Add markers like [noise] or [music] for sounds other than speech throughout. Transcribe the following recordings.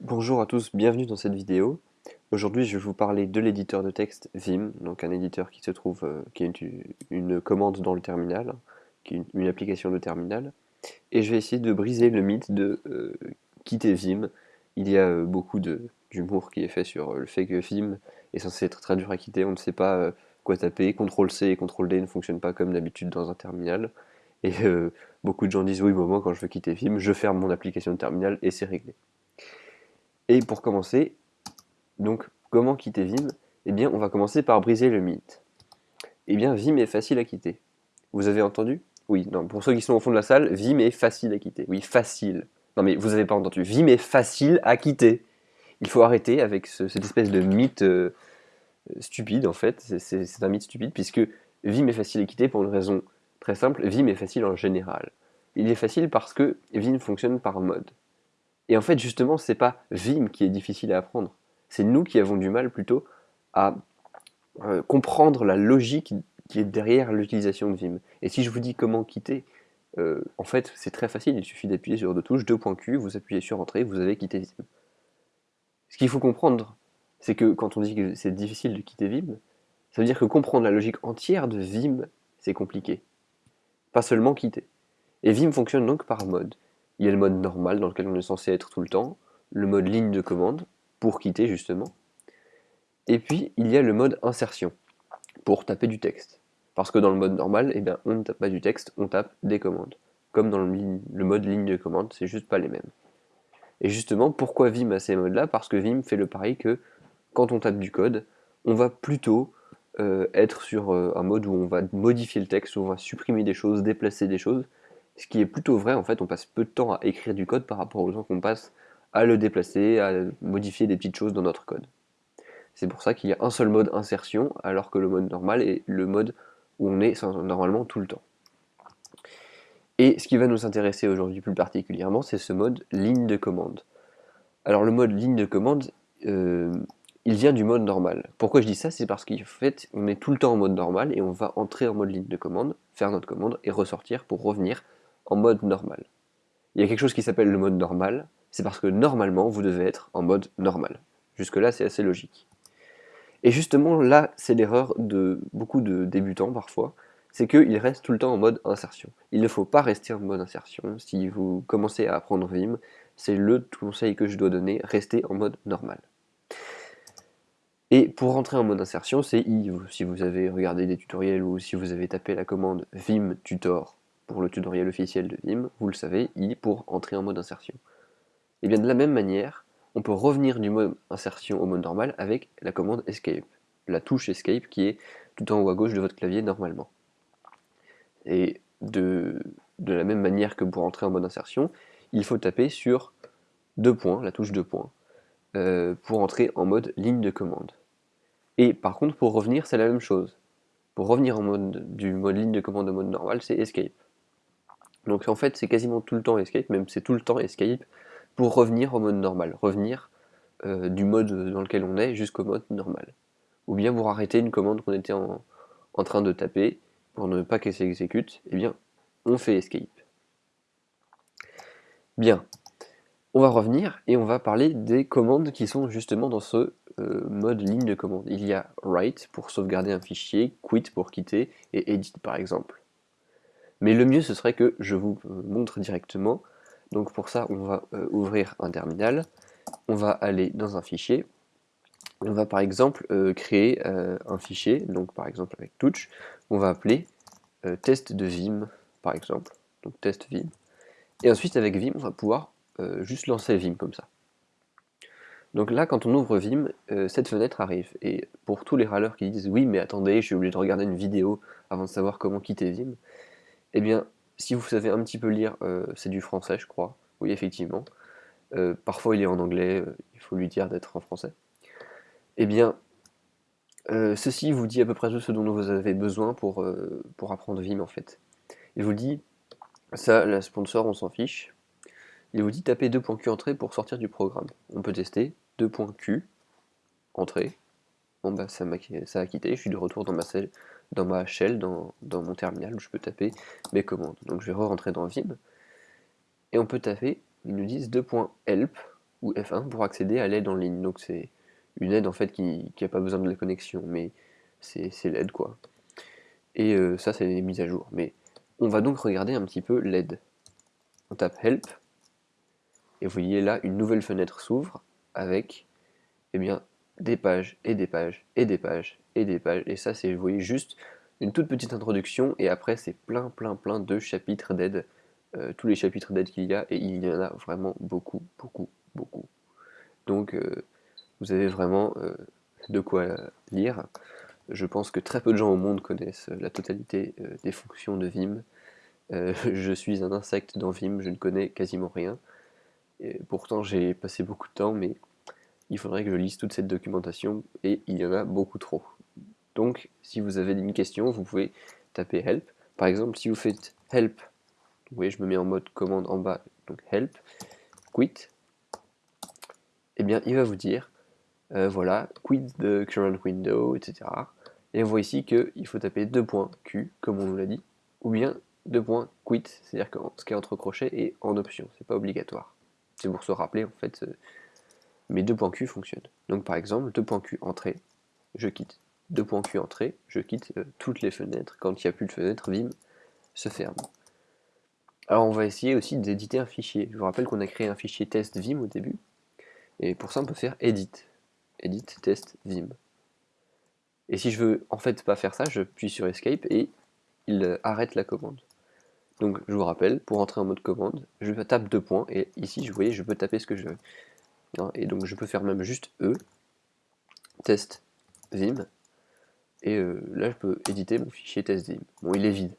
Bonjour à tous, bienvenue dans cette vidéo. Aujourd'hui je vais vous parler de l'éditeur de texte Vim, donc un éditeur qui se trouve, euh, qui est une, commande dans le terminal, qui est une, application de terminal. Et je vais essayer de briser le mythe de euh, quitter Vim. Il y a euh, beaucoup d'humour qui est fait sur le fait que Vim est censé être très dur à quitter, on ne sait pas quoi taper, CTRL-C et CTRL-D ne fonctionnent pas comme d'habitude dans un terminal. Et beaucoup de gens disent oui, moment quand je veux quitter Vim, je ferme mon application de terminal et c'est réglé. Et pour commencer, donc comment quitter Vim? Eh bien, on va commencer par briser le mythe. Eh bien, Vim est facile à quitter. Vous avez entendu? Oui, non, pour ceux qui sont au fond de la salle, Vim est facile à quitter. Oui, facile. Non mais vous n'avez pas entendu. Vim est facile à quitter. Il faut arrêter avec cette espèce de mythe euh, stupide, en fait. C'est un mythe stupide, puisque Vim est facile à quitter pour une raison très simple. Vim est facile en général. Il est facile parce que Vim fonctionne par mode. Et en fait, justement, c'est pas Vim qui est difficile à apprendre. C'est nous qui avons du mal plutôt à euh, comprendre la logique qui est derrière l'utilisation de Vim. Et si je vous dis comment quitter, euh, en fait, c'est très facile. Il suffit d'appuyer sur deux touches, deux points Q, vous appuyez sur Entrée, vous avez quitté Vim. Ce qu'il faut comprendre, c'est que quand on dit que c'est difficile de quitter Vim, ça veut dire que comprendre la logique entière de Vim, c'est compliqué. Pas seulement quitter. Et Vim fonctionne donc par mode. Il y a le mode normal dans lequel on est censé être tout le temps, le mode ligne de commande, pour quitter justement, et puis il y a le mode insertion, pour taper du texte. Parce que dans le mode normal, eh on ne tape pas du texte, on tape des commandes. Comme dans le, mode ligne de commande, c'est juste pas les mêmes. Et justement, pourquoi Vim a ces modes-là? Parce que Vim fait le pari que quand on tape du code, on va plutôt euh, être sur euh, un mode où on va modifier le texte, où on va supprimer des choses, déplacer des choses, ce qui est plutôt vrai, en fait, on passe peu de temps à écrire du code par rapport au temps qu'on passe à le déplacer, à modifier des petites choses dans notre code. C'est pour ça qu'il y a un seul mode insertion, alors que le mode normal est le mode où on est normalement tout le temps. Et ce qui va nous intéresser aujourd'hui plus particulièrement, c'est ce mode ligne de commande. Alors le mode ligne de commande, euh, il vient du mode normal. Pourquoi je dis ça? C'est parce qu'en fait, on est tout le temps en mode normal et on va entrer en mode ligne de commande, faire notre commande et ressortir pour revenir en mode normal. Il y a quelque chose qui s'appelle le mode normal, c'est parce que normalement vous devez être en mode normal. Jusque là c'est assez logique. Et justement là c'est l'erreur de beaucoup de débutants parfois, c'est qu'ils restent tout le temps en mode insertion. Il ne faut pas rester en mode insertion, si vous commencez à apprendre Vim, c'est le conseil que je dois donner, rester en mode normal. Et pour rentrer en mode insertion, c'est I. Si vous avez regardé des tutoriels ou si vous avez tapé la commande vim tutor pour le tutoriel officiel de Vim, vous le savez, I pour entrer en mode insertion. Et bien de la même manière, on peut revenir du mode insertion au mode normal avec la commande Escape, la touche Escape qui est tout en haut à gauche de votre clavier normalement. Et de, la même manière que pour entrer en mode insertion, il faut taper sur deux points, la touche deux points, euh, pour entrer en mode ligne de commande. Et par contre, pour revenir, c'est la même chose. Pour revenir en du mode ligne de commande au mode normal, c'est Escape. Donc en fait, c'est quasiment tout le temps escape, même c'est tout le temps escape, pour revenir au mode normal, revenir euh, du mode dans lequel on est jusqu'au mode normal. Ou bien pour arrêter une commande qu'on était en, train de taper, pour ne pas qu'elle s'exécute, eh bien, on fait escape. Bien, on va revenir et on va parler des commandes qui sont justement dans ce euh, mode ligne de commande. Il y a write pour sauvegarder un fichier, quit pour quitter, et edit par exemple. Mais le mieux, ce serait que je vous euh, montre directement. Donc pour ça, on va euh, ouvrir un terminal, on va aller dans un fichier, on va par exemple euh, créer un fichier, donc par exemple avec touch, on va appeler test de Vim, par exemple, donc test Vim. Et ensuite avec Vim, on va pouvoir juste lancer Vim comme ça. Donc là, quand on ouvre Vim, cette fenêtre arrive. Et pour tous les râleurs qui disent « Oui, mais attendez, je suis obligé de regarder une vidéo avant de savoir comment quitter Vim », eh bien, si vous savez un petit peu lire, euh, c'est du français, je crois. Oui, effectivement. Euh, parfois, il est en anglais, euh, il faut lui dire d'être en français. Eh bien, ceci vous dit à peu près tout ce dont vous avez besoin pour, pour apprendre Vim, en fait. Il vous dit, ça, la sponsor, on s'en fiche. Il vous dit taper 2.q entrée pour sortir du programme. On peut tester 2.q entrée. Bon bah ça, a, ça a quitté, je suis de retour dans ma, dans ma shell, dans, mon terminal, où je peux taper mes commandes. Donc je vais re-rentrer dans Vim, et on peut taper, ils nous disent 2.help, ou F1 pour accéder à l'aide en ligne. Donc c'est une aide en fait qui n'a pas besoin de la connexion, mais c'est l'aide quoi. Et euh, ça c'est les mises à jour. Mais on va donc regarder un petit peu l'aide. On tape Help, et vous voyez là une nouvelle fenêtre s'ouvre avec eh bien, des pages et des pages et des pages et des pages. Et ça c'est, vous voyez, juste une toute petite introduction et après c'est plein plein plein de chapitres d'aide. Euh, tous les chapitres d'aide qu'il y a et il y en a vraiment beaucoup, beaucoup, beaucoup. Donc euh, vous avez vraiment euh, de quoi lire. Je pense que très peu de gens au monde connaissent la totalité des fonctions de Vim. [laughs] je suis un insecte dans Vim, je ne connais quasiment rien. Et pourtant j'ai passé beaucoup de temps, mais il faudrait que je lise toute cette documentation et il y en a beaucoup trop. Donc si vous avez une question, vous pouvez taper help. Par exemple, si vous faites help, vous voyez, je me mets en mode commande en bas, donc help, quit, eh bien il va vous dire, euh, voilà, quit the current window, etc. Et on voit ici qu'il faut taper deux points Q, comme on nous l'a dit, ou bien deux c'est-à-dire que ce qui est entre crochets est en option, c'est pas obligatoire. C'est pour se rappeler en fait, euh, mes deux points fonctionnent. Donc par exemple, deux points Q entrée, je quitte. Deux points Q entrée, je quitte euh, toutes les fenêtres. Quand il n'y a plus de fenêtre, Vim se ferme. Alors on va essayer aussi d'éditer un fichier. Je vous rappelle qu'on a créé un fichier test Vim au début. Et pour ça, on peut faire edit. Edit test Vim. Et si je veux en fait pas faire ça, je puis sur escape et il euh, arrête la commande. Donc je vous rappelle, pour entrer en mode commande, je tape deux points, et ici, vous voyez, je peux taper ce que je veux. Et donc je peux faire même juste E, test Vim, et euh, là je peux éditer mon fichier test Vim. Bon, il est vide,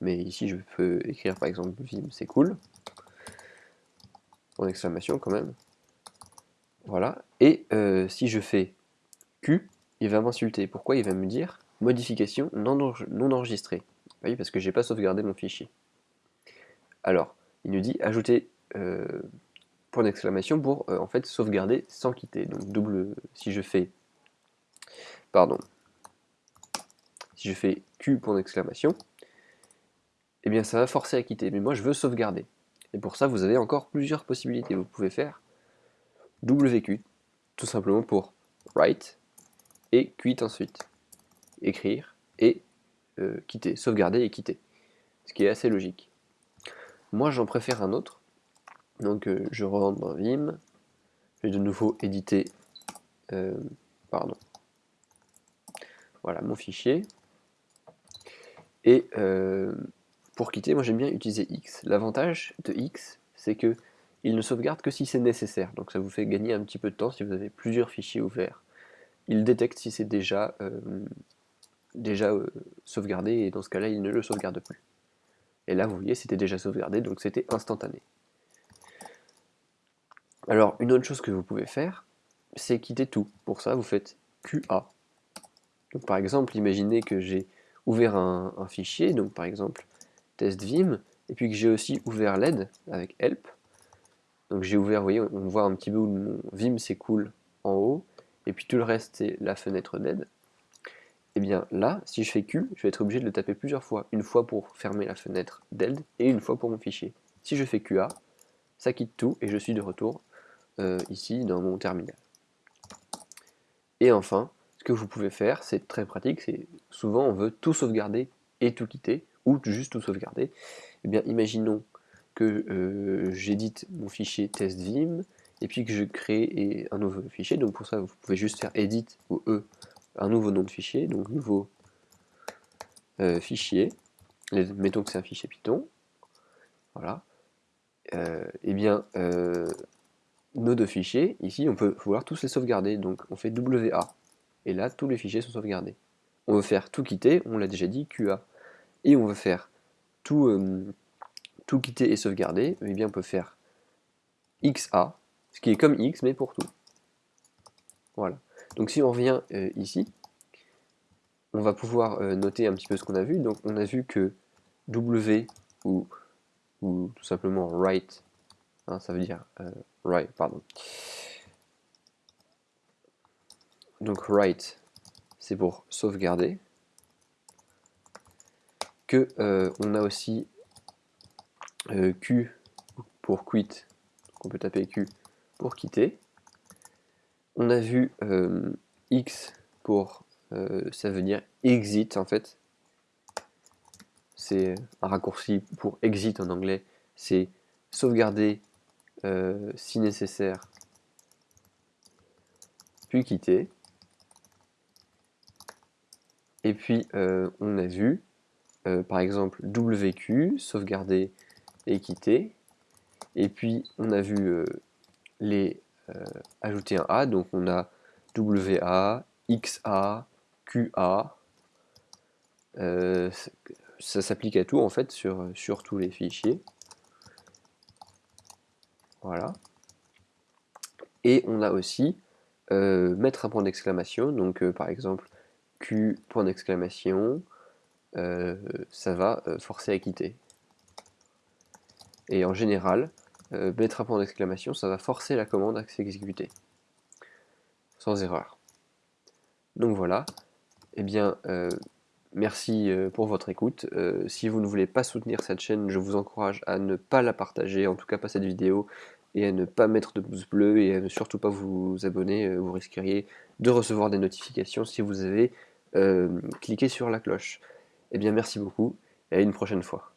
mais ici je peux écrire par exemple Vim, c'est cool, en exclamation quand même. Voilà, et euh, si je fais Q, il va m'insulter. Pourquoi? Il va me dire modification non, non enregistrée. Oui, parce que j'ai pas sauvegardé mon fichier. Alors, il nous dit ajouter euh, point d'exclamation pour en fait sauvegarder sans quitter. Donc double, si je fais, pardon, je fais Q point d'exclamation, eh bien ça va forcer à quitter. Mais moi je veux sauvegarder. Et pour ça vous avez encore plusieurs possibilités. Vous pouvez faire WQ, tout simplement pour write et quit ensuite. Écrire et euh, quitter, sauvegarder et quitter. Ce qui est assez logique. Moi j'en préfère un autre. Donc euh, je rentre dans Vim. Je vais de nouveau éditer euh, pardon. Voilà mon fichier. Et euh, pour quitter, moi j'aime bien utiliser X. L'avantage de X, c'est que il ne sauvegarde que si c'est nécessaire. Donc ça vous fait gagner un petit peu de temps si vous avez plusieurs fichiers ouverts. Il détecte si c'est déjà, déjà sauvegardé et dans ce cas-là, il ne le sauvegarde plus. Et là, vous voyez, c'était déjà sauvegardé, donc c'était instantané. Alors, une autre chose que vous pouvez faire, c'est quitter tout. Pour ça, vous faites QA. Donc, par exemple, imaginez que j'ai ouvert un, fichier, donc par exemple test Vim, et puis que j'ai aussi ouvert l'aide avec help. Donc j'ai ouvert, vous voyez, on voit un petit peu où mon Vim s'écoule en haut, et puis tout le reste c'est la fenêtre d'aide et eh bien là, si je fais Q, je vais être obligé de le taper plusieurs fois. Une fois pour fermer la fenêtre d'eld et une fois pour mon fichier. Si je fais QA, ça quitte tout et je suis de retour euh, ici dans mon terminal. Et enfin, que vous pouvez faire, c'est très pratique, c'est souvent on veut tout sauvegarder et tout quitter, ou juste tout sauvegarder. Eh bien imaginons que euh, j'édite mon fichier test.vim et puis que je crée un nouveau fichier, donc pour ça vous pouvez juste faire edit ou E un nouveau nom de fichier, donc nouveau euh, fichier, mettons que c'est un fichier Python, voilà, euh, et eh bien euh, nos deux fichiers, ici on peut vouloir tous les sauvegarder, donc on fait WA, et là tous les fichiers sont sauvegardés. On veut faire tout quitter, on l'a déjà dit, QA, et on veut faire tout, euh, tout quitter et sauvegarder, eh bien on peut faire XA, ce qui est comme X mais pour tout. Voilà. Donc si on revient euh, ici, on va pouvoir euh, noter un petit peu ce qu'on a vu. Donc on a vu que W ou, ou tout simplement write, hein, ça veut dire write, pardon. Donc write, c'est pour sauvegarder. Que on a aussi Q pour quit, donc on peut taper Q pour quitter. On a vu euh, X pour, euh, ça veut exit en fait. C'est un raccourci pour exit en anglais. C'est sauvegarder euh, si nécessaire, puis quitter. Et puis on a vu, par exemple, WQ, sauvegarder et quitter. Et puis on a vu les euh, ajouter un A, donc on a WA, XA, QA, euh, ça s'applique à tout en fait sur, sur tous les fichiers. Voilà. Et on a aussi euh, mettre un point d'exclamation, donc par exemple Q point d'exclamation, ça va forcer à quitter. Et en général, euh, mettre un point d'exclamation, ça va forcer la commande à s'exécuter, sans erreur. Donc voilà, eh bien, euh, merci euh, pour votre écoute. si vous ne voulez pas soutenir cette chaîne, je vous encourage à ne pas la partager, en tout cas pas cette vidéo, et à ne pas mettre de pouce bleu, et à ne surtout pas vous abonner, vous risqueriez de recevoir des notifications si vous avez cliqué sur la cloche. Eh bien merci beaucoup, et à une prochaine fois.